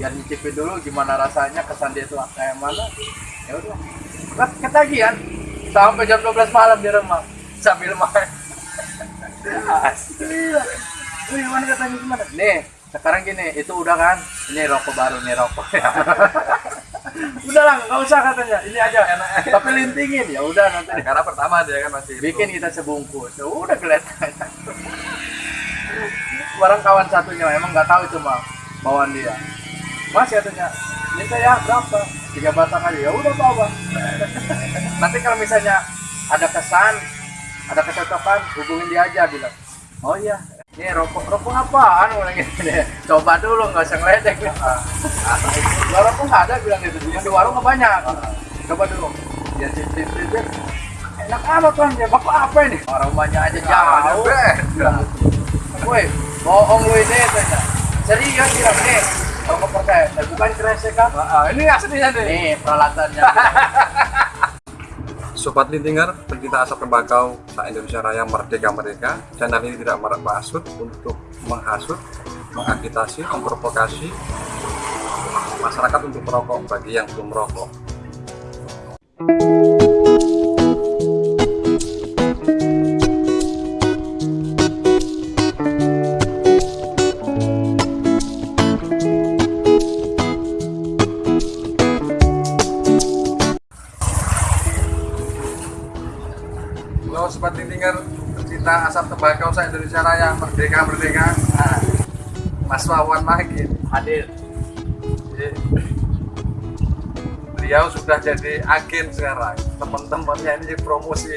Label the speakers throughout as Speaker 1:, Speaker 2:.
Speaker 1: biar nyicipin dulu gimana rasanya kesan dia tuh kayak mana ya udah ketagihan sampai jam 12 malam di rumah sambil main. Lu gimana katanya gimana? Nih, sekarang gini, itu udah kan? Ini rokok baru nih rokok. udah lah, nggak usah katanya. Ini aja enak. Tapi lintingin ya udah nanti.
Speaker 2: karena pertama dia kan masih
Speaker 1: Bikin kita sebungkus. Ya udah kelihatan. Barang kawan satunya emang nggak tahu cuma bawaan dia. Mas katanya, minta ya berapa? Tiga batang aja. Ya udah bawa. Nanti kalau misalnya ada kesan, ada kecocokan, hubungin dia aja bilang. Oh iya, ini rokok rokok apaan bilang gitu deh. Coba dulu nggak usah ngeledek. Lah rokok nggak ada bilang gitu. Yang di warung banyak. Coba dulu. Dia cip cip cip. Enak amat kan ya, bapak apa ini? Orang rumahnya aja jauh. Woi, bohong lu ini tanya. Serius bilang nih, Eh, bukan kresek
Speaker 2: ini aslinya nih
Speaker 1: Nih peralatannya.
Speaker 2: Sobat Lintinger, pencinta asap tembakau se-Indonesia Raya Merdeka Merdeka Channel ini tidak bermaksud untuk menghasut, mengagitasi, memprovokasi masyarakat untuk merokok bagi yang belum merokok Lintinger, pencinta asap tembakau se-Indonesia Raya Merdeka Merdeka
Speaker 1: Nah,
Speaker 2: Mas Wawan Magin
Speaker 1: hadir.
Speaker 2: Jadi, beliau sudah jadi agen sekarang. Teman-temannya ini promosi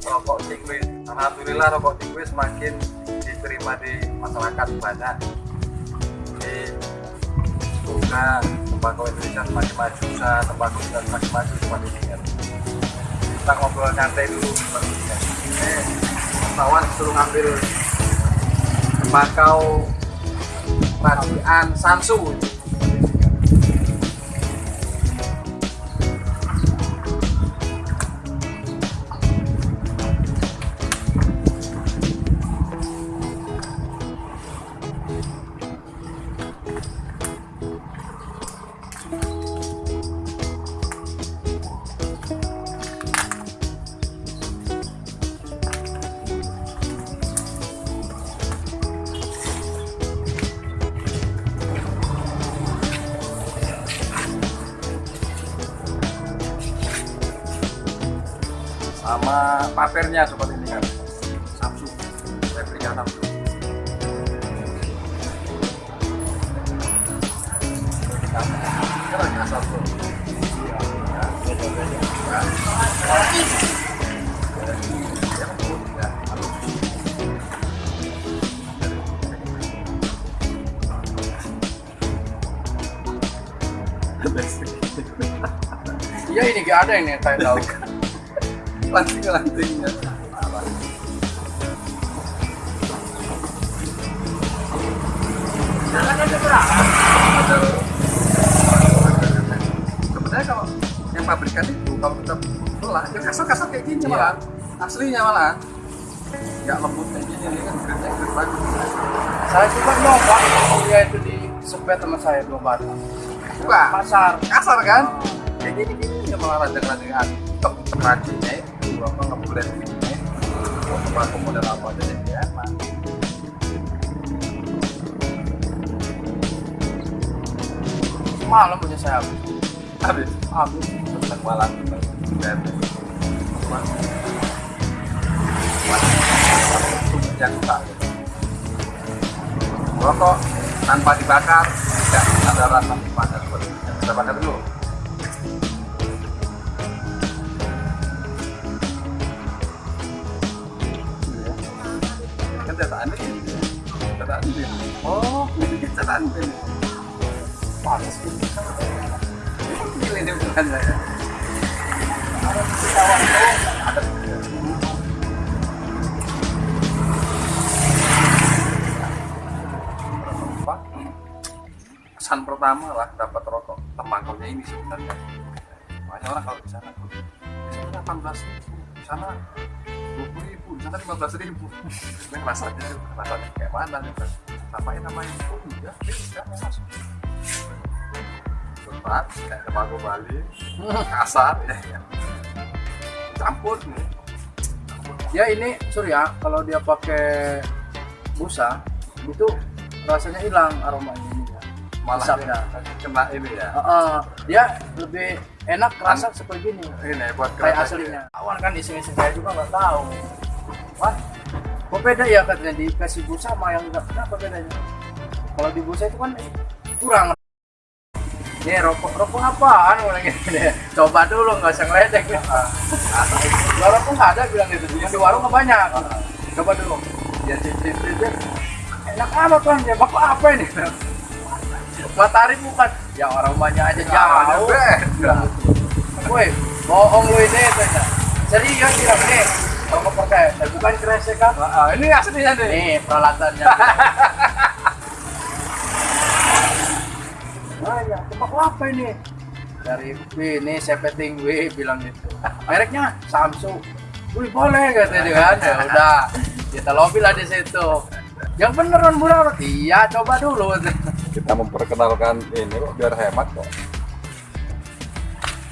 Speaker 2: rokok Tikwis Alhamdulillah rokok Tikwis semakin diterima di masyarakat banyak. Jadi semoga tembakau Indonesia semakin maju usaha tembakau kita semakin maju semakin ingat kita ngobrol nyantai dulu. Kawan suruh ngambil tembakau Rajian Samsu sama papernya seperti ini kan. Samsung. Replika Samsung. Ya
Speaker 1: Iya ini gak ada ini tahu.
Speaker 2: Lanting-lantingnya sebenarnya kalau yang pabrikan itu kalau kita belah ya kasar-kasar kayak gini
Speaker 1: Iya.
Speaker 2: malah aslinya malah nggak lembut kayak gini ini kan grade bagus
Speaker 1: Saya juga nyoba dia itu di sepet sama saya dua batang.
Speaker 2: buka
Speaker 1: Pasar.
Speaker 2: kasar kan? Kayak gini gini ya malah ranjang-ranjang tetap rajinnya itu apa ngeblend ini mau pakai model apa aja jadi enak
Speaker 1: Semalam punya saya habis.
Speaker 2: habis?
Speaker 1: Habis.
Speaker 2: tentang malam dan yang tak rokok tanpa dibakar tidak ada rasa panas kita. Bakar dulu ini
Speaker 1: Panas.
Speaker 2: ini bukan saya pertama lah dapat rokok tembakaunya ini sebenarnya banyak orang kalau di sana di sana 18 ribu di sana 20 ribu di sana 15 ribu rasanya rasanya kayak mana nih Samain namanya? Oh iya beda langsung berat kayak tembakau Bali. Kasar ya, ya. campur nih.
Speaker 1: Ya ini surya kalau dia pakai busa itu rasanya hilang aromanya ini ya.
Speaker 2: Malah dia kena ini ya.
Speaker 1: Heeh, dia lebih enak rasa seperti gini.
Speaker 2: ini buat
Speaker 1: kayak aslinya. awan kan iseng-iseng saya juga nggak tahu. Wah kok beda ya katanya dikasih busa sama yang nggak kenapa bedanya? Kalau di busa itu kan kurang. Nih rokok rokok apaan? Orang ini coba dulu nggak usah ngeledek. Gua rokok nggak ada bilang gitu. Cuma di warung banyak. Coba dulu. Ya cicip cicip enak amat kan ya bapak apa ini? Matahari bukan. Ya orang banyak aja jauh. Woi, bohong lu ini tanya. Serius bilang nih, tapi bukan kresek kan?
Speaker 2: Ah, ini aslinya nih
Speaker 1: Nih peralatannya. Nah, ya, tebak apa ini? Dari Wih, ini saya peting Wih bilang gitu. Mereknya Samsung. Wih boleh katanya dia kan. Ya udah, kita lobby lah di situ. Yang beneran murah, iya coba dulu.
Speaker 2: kita memperkenalkan ini kok biar hemat kok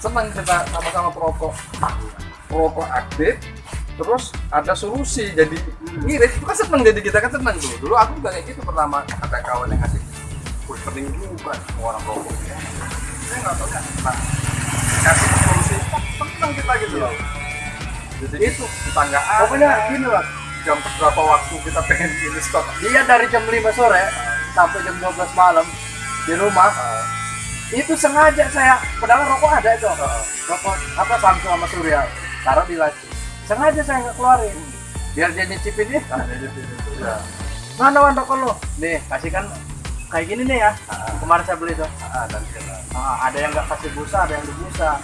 Speaker 2: senang kita sama-sama perokok perokok aktif terus ada solusi jadi ngirit itu kan seneng jadi kita kan seneng tuh. Dulu aku juga kayak gitu pertama ada kawan yang ngasih wih pening juga semua orang rokok saya nggak tahu kan nah kasih solusi seneng kita gitu loh. Jadi itu tetanggaan
Speaker 1: Pokoknya gini lah,
Speaker 2: jam berapa waktu kita pengen ini stok
Speaker 1: dia dari jam 5 sore sampai jam 12 malam di rumah.
Speaker 2: Ah,
Speaker 1: itu sengaja saya padahal rokok ada itu.
Speaker 2: Ah,
Speaker 1: rokok apa Samsung sama Surya? Taruh di laci sengaja saya nggak keluarin. Biar dia nyicipin ya.
Speaker 2: Nah, jadi itu ya
Speaker 1: mana lo nih kasih kan kayak gini nih ya.
Speaker 2: Ah.
Speaker 1: kemarin saya beli tuh.
Speaker 2: Ah,
Speaker 1: Ah, ada yang nggak kasih busa ada yang di busa